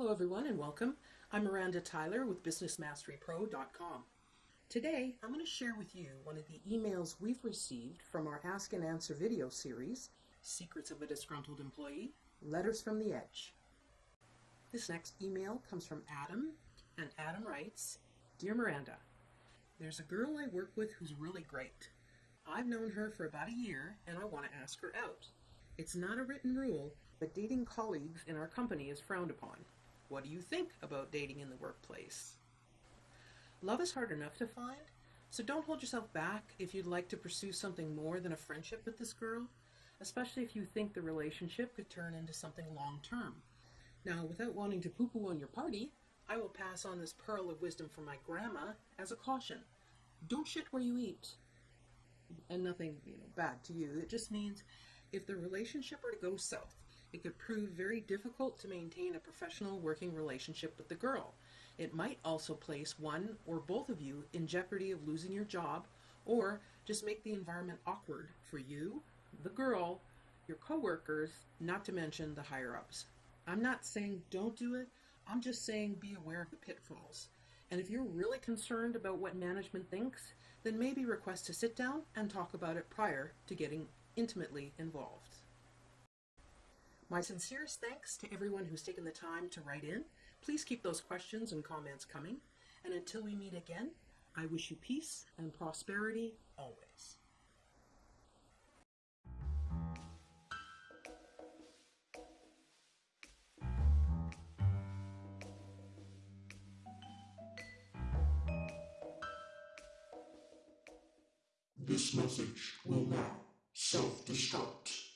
Hello everyone and welcome. I'm Miranda Tyler with BusinessMasteryPro.com. Today I'm going to share with you one of the emails we've received from our Ask and Answer video series, Secrets of a Disgruntled Employee, Letters from the Edge. This next email comes from Adam, and Adam writes, Dear Miranda, there's a girl I work with who's really great. I've known her for about a year and I want to ask her out. It's not a written rule, but dating colleagues in our company is frowned upon. What do you think about dating in the workplace? Love is hard enough to find, so don't hold yourself back if you'd like to pursue something more than a friendship with this girl, especially if you think the relationship could turn into something long term. Now, without wanting to poo poo on your party, I will pass on this pearl of wisdom from my grandma as a caution. Don't shit where you eat. And nothing, you know, bad to you. It just means if the relationship were to go south, it could prove very difficult to maintain a professional working relationship with the girl. It might also place one or both of you in jeopardy of losing your job or just make the environment awkward for you, the girl, your coworkers, not to mention the higher ups. I'm not saying don't do it, I'm just saying be aware of the pitfalls. And if you're really concerned about what management thinks, then maybe request to sit down and talk about it prior to getting intimately involved. My sincerest thanks to everyone who's taken the time to write in. Please keep those questions and comments coming. And until we meet again, I wish you peace and prosperity always. This message will now self-destruct.